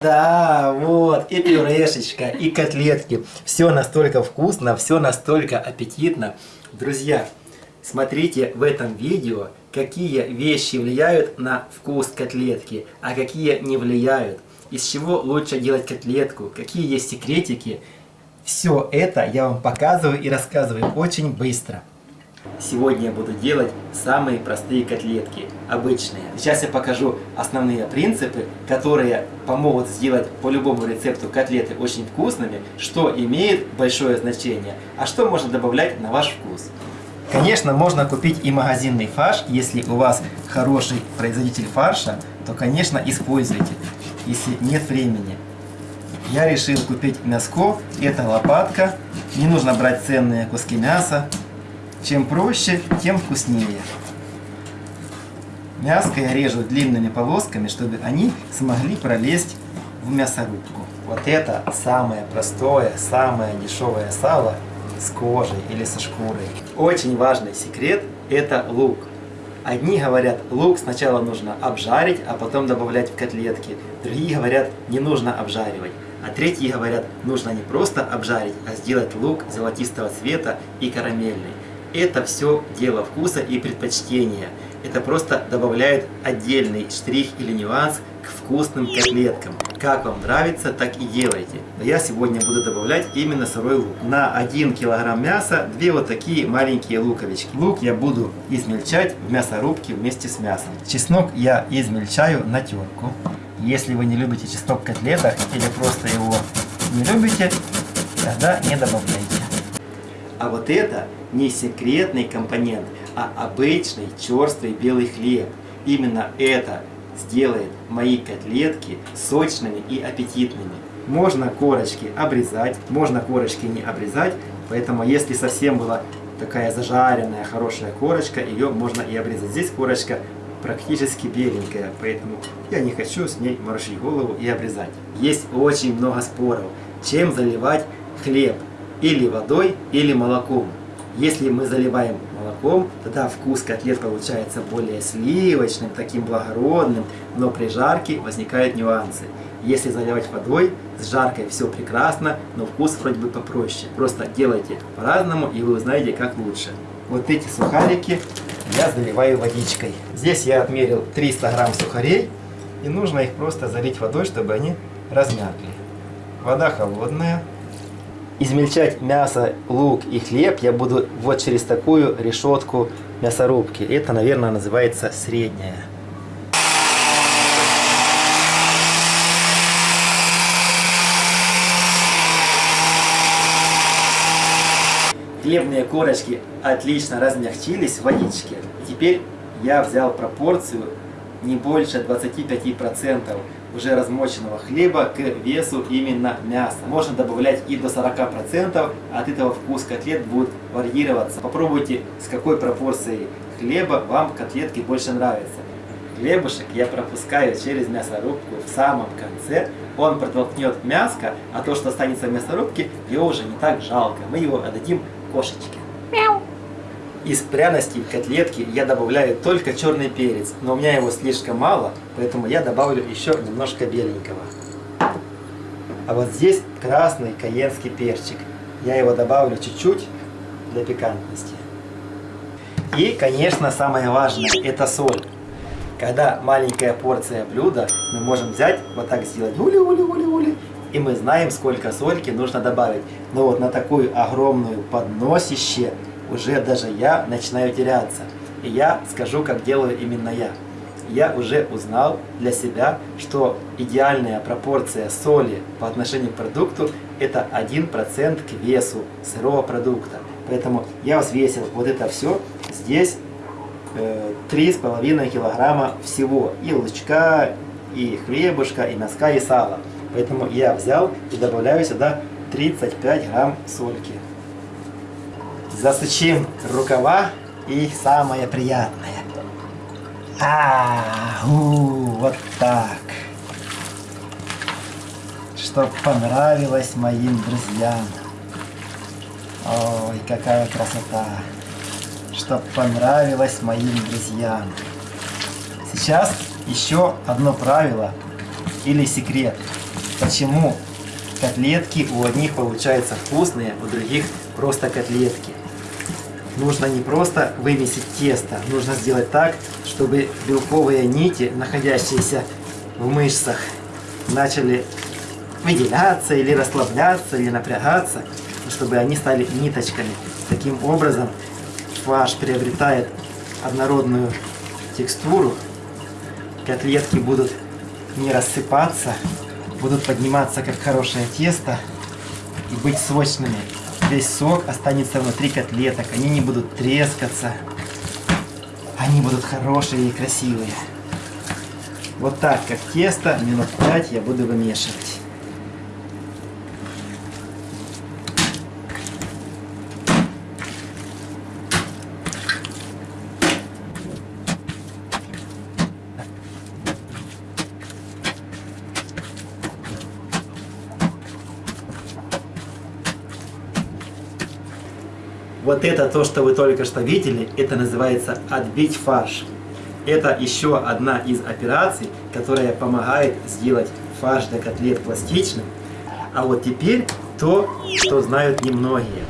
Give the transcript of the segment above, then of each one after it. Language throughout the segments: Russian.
Да, вот, и пюрешечка, и котлетки. Все настолько вкусно, все настолько аппетитно. Друзья, смотрите в этом видео, какие вещи влияют на вкус котлетки, а какие не влияют. Из чего лучше делать котлетку, какие есть секретики. Все это я вам показываю и рассказываю очень быстро. Сегодня я буду делать самые простые котлетки, обычные. Сейчас я покажу основные принципы, которые помогут сделать по любому рецепту котлеты очень вкусными, что имеет большое значение, а что можно добавлять на ваш вкус. Конечно, можно купить и магазинный фарш, если у вас хороший производитель фарша, то, конечно, используйте, если нет времени. Я решил купить мяско, это лопатка, не нужно брать ценные куски мяса, чем проще, тем вкуснее. Мяско я режу длинными полосками, чтобы они смогли пролезть в мясорубку. Вот это самое простое, самое дешевое сало с кожей или со шкурой. Очень важный секрет – это лук. Одни говорят, лук сначала нужно обжарить, а потом добавлять в котлетки. Другие говорят, не нужно обжаривать. А третьи говорят, нужно не просто обжарить, а сделать лук золотистого цвета и карамельный. Это все дело вкуса и предпочтения. Это просто добавляет отдельный штрих или нюанс к вкусным котлеткам. Как вам нравится, так и делайте. Но я сегодня буду добавлять именно сырой лук. На 1 килограмм мяса две вот такие маленькие луковички. Лук я буду измельчать в мясорубке вместе с мясом. Чеснок я измельчаю на терку. Если вы не любите чеснок в котлетах или просто его не любите, тогда не добавляйте. А вот это не секретный компонент, а обычный черствый белый хлеб. Именно это сделает мои котлетки сочными и аппетитными. Можно корочки обрезать, можно корочки не обрезать, поэтому если совсем была такая зажаренная хорошая корочка, ее можно и обрезать. Здесь корочка практически беленькая, поэтому я не хочу с ней морочить голову и обрезать. Есть очень много споров, чем заливать хлеб, или водой, или молоком. Если мы заливаем молоком, тогда вкус котлет получается более сливочным, таким благородным, но при жарке возникают нюансы. Если заливать водой, с жаркой все прекрасно, но вкус вроде бы попроще. Просто делайте по-разному, и вы узнаете, как лучше. Вот эти сухарики я заливаю водичкой. Здесь я отмерил 300 грамм сухарей, и нужно их просто залить водой, чтобы они размякли. Вода холодная, измельчать мясо, лук и хлеб я буду вот через такую решетку мясорубки. Это, наверное, называется средняя. Хлебные корочки отлично размягчились в водичке. Теперь я взял пропорцию не больше 25% уже размоченного хлеба к весу именно мяса. Можно добавлять и до 40%, от этого вкус котлет будет варьироваться. Попробуйте, с какой пропорцией хлеба вам котлетки больше нравятся. Хлебушек я пропускаю через мясорубку в самом конце. Он протолкнет мяско, а то, что останется в мясорубке, его уже не так жалко. Мы его отдадим кошечке. Из пряностей котлетки я добавляю только черный перец, но у меня его слишком мало, поэтому я добавлю еще немножко беленького. А вот здесь красный каенский перчик. Я его добавлю чуть-чуть для пикантности. И, конечно, самое важное, это соль. Когда маленькая порция блюда, мы можем взять, вот так сделать, ули-ули-ули-ули, и мы знаем, сколько сольки нужно добавить. Но вот на такую огромную подносище уже даже я начинаю теряться. И я скажу, как делаю именно я. Я уже узнал для себя, что идеальная пропорция соли по отношению к продукту это 1% к весу сырого продукта. Поэтому я взвесил вот это все. Здесь э, 3,5 килограмма всего. И лучка, и хлебушка, и носка, и сала. Поэтому я взял и добавляю сюда 35 грамм сольки. Засучим рукава и самое приятное. А, у, вот так. Чтоб понравилось моим друзьям. Ой, какая красота. Чтоб понравилось моим друзьям. Сейчас еще одно правило или секрет. почему котлетки у одних получаются вкусные, у других просто котлетки. Нужно не просто вымесить тесто, нужно сделать так, чтобы белковые нити, находящиеся в мышцах, начали выделяться или расслабляться, или напрягаться, чтобы они стали ниточками. Таким образом фарш приобретает однородную текстуру, котлетки будут не рассыпаться, будут подниматься как хорошее тесто и быть сочными. Весь сок останется внутри котлеток, они не будут трескаться, они будут хорошие и красивые. Вот так, как тесто, минут 5 я буду вымешивать. Вот это то, что вы только что видели, это называется отбить фарш. Это еще одна из операций, которая помогает сделать фарш для котлет пластичным. А вот теперь то, что знают немногие.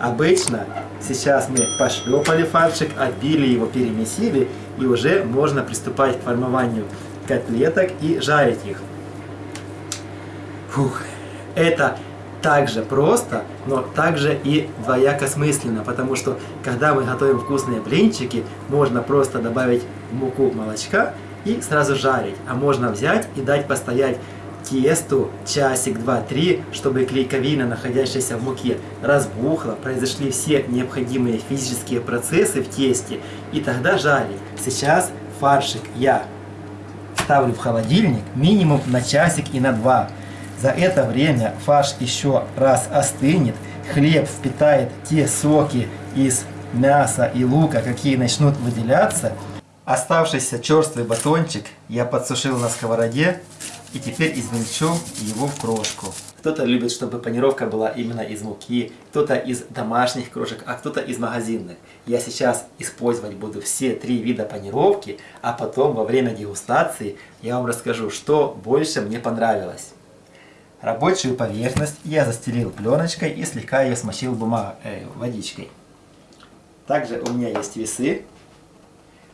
Обычно сейчас мы пошлепали фаршик, отбили его, перемесили, и уже можно приступать к формованию котлеток и жарить их. Фух, это также просто, но также и двояко смысленно, потому что когда мы готовим вкусные блинчики, можно просто добавить муку молочка и сразу жарить, а можно взять и дать постоять тесту часик, два, три, чтобы клейковина, находящаяся в муке, разбухла, произошли все необходимые физические процессы в тесте, и тогда жарить. Сейчас фаршик я ставлю в холодильник минимум на часик и на два. За это время фарш еще раз остынет, хлеб впитает те соки из мяса и лука, какие начнут выделяться. Оставшийся черствый батончик я подсушил на сковороде и теперь измельчу его в крошку. Кто-то любит, чтобы панировка была именно из муки, кто-то из домашних крошек, а кто-то из магазинных. Я сейчас использовать буду все три вида панировки, а потом во время дегустации я вам расскажу, что больше мне понравилось. Рабочую поверхность я застелил пленочкой и слегка ее смочил бумаг... э, водичкой. Также у меня есть весы.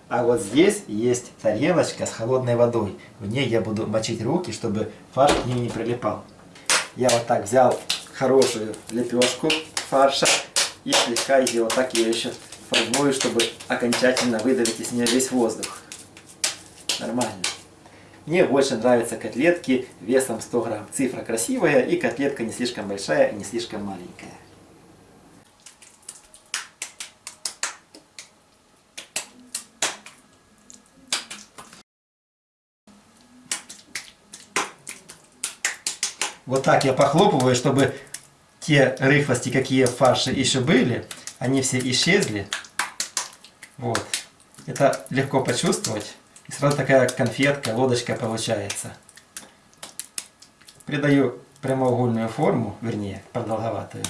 А вот здесь есть тарелочка с холодной водой. В ней я буду мочить руки, чтобы фарш к ней не прилипал. Я вот так взял хорошую лепешку фарша и слегка ее вот так ее еще формую, чтобы окончательно выдавить из нее весь воздух. Нормально. Мне больше нравятся котлетки весом 100 грамм. Цифра красивая и котлетка не слишком большая и не слишком маленькая. Вот так я похлопываю, чтобы те рыхлости, какие в фарше еще были, они все исчезли. Вот. Это легко почувствовать. И сразу такая конфетка, лодочка получается. Придаю прямоугольную форму, вернее, продолговатую,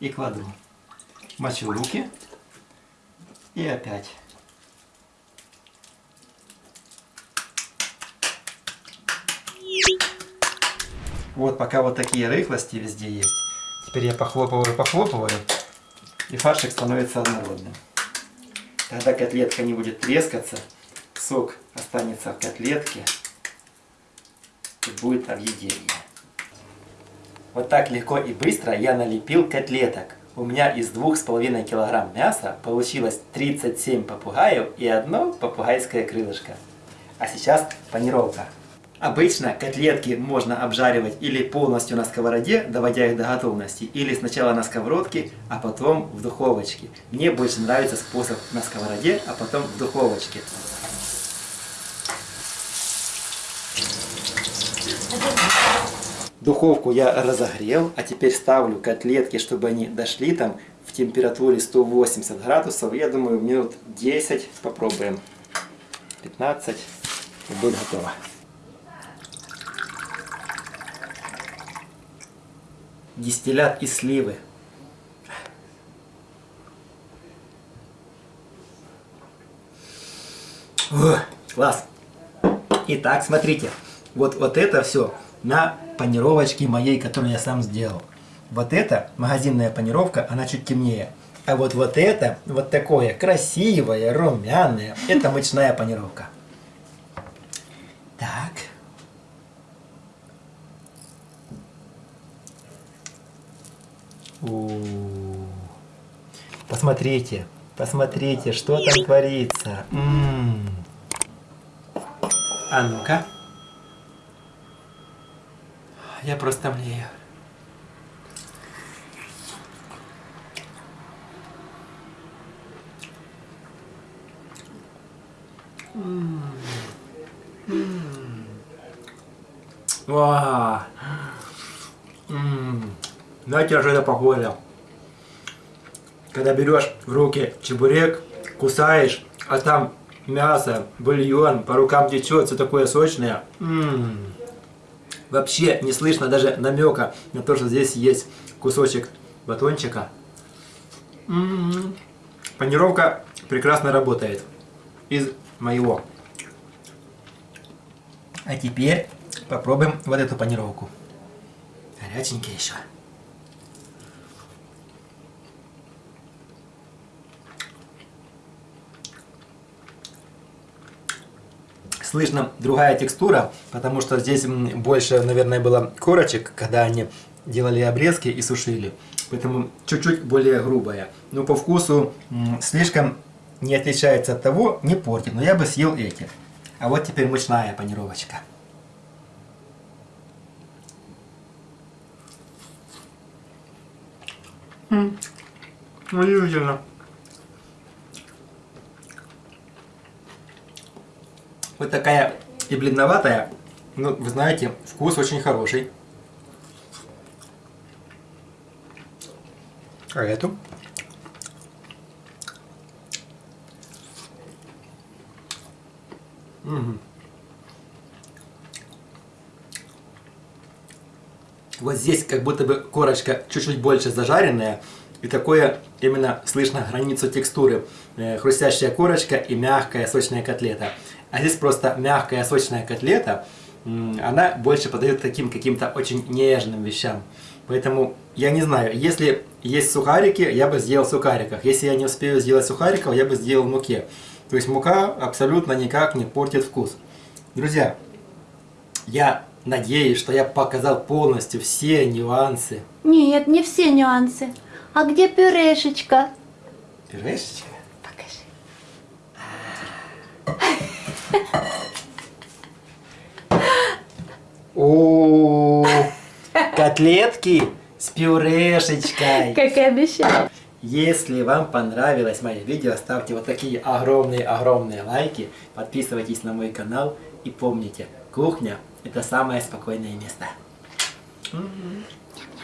и кладу. Мочу руки. И опять. Вот пока вот такие рыхлости везде есть. Теперь я похлопываю, похлопываю, и фаршик становится однородным. Тогда котлетка не будет трескаться, сок останется в котлетке и будет объедение. Вот так легко и быстро я налепил котлеток. У меня из 2,5 кг мяса получилось 37 попугаев и одно попугайское крылышко. А сейчас панировка. Обычно котлетки можно обжаривать или полностью на сковороде, доводя их до готовности, или сначала на сковородке, а потом в духовочке. Мне больше нравится способ на сковороде, а потом в духовочке. Духовку я разогрел, а теперь ставлю котлетки, чтобы они дошли там в температуре 180 градусов. Я думаю, минут 10 попробуем. 15 и будет готово. Дистиллят из сливы. О, класс! Итак, смотрите, вот, вот это все на панировочке моей, которую я сам сделал. Вот эта магазинная панировка, она чуть темнее. А вот вот это, вот такое красивое, румяное, это мучная панировка. Так. Посмотрите, посмотрите, что там творится. А ну-ка. Я просто млею. Вау. Знаете, что это похоже? Когда берешь в руки чебурек, кусаешь, а там мясо, бульон, по рукам течет, все такое сочное. М -м -м. Вообще не слышно даже намека на то, что здесь есть кусочек батончика. М -м -м. Панировка прекрасно работает. Из моего. А теперь попробуем вот эту панировку. Горяченькая еще. Слышно другая текстура, потому что здесь больше, наверное, было корочек, когда они делали обрезки и сушили. Поэтому чуть-чуть более грубая. Но по вкусу слишком не отличается от того, не портит. Но я бы съел эти. А вот теперь мучная панировочка. Удивительно. Вот такая и бледноватая, но вы знаете, вкус очень хороший. А эту? Угу. Вот здесь как будто бы корочка чуть-чуть больше зажаренная. И такое именно слышно границу текстуры. Э, хрустящая корочка и мягкая сочная котлета. А здесь просто мягкая сочная котлета. Она больше подает таким каким-то очень нежным вещам. Поэтому я не знаю, если есть сухарики, я бы сделал в сухариках. Если я не успею сделать сухариков, я бы сделал в муке. То есть мука абсолютно никак не портит вкус. Друзья, я надеюсь, что я показал полностью все нюансы. Нет, не все нюансы. А где пюрешечка? Пюрешечка? Покажи. О, котлетки с пюрешечкой. Как и обещал. Если вам понравилось мое видео, ставьте вот такие огромные-огромные лайки, подписывайтесь на мой канал и помните, кухня это самое спокойное место. Mm-hmm.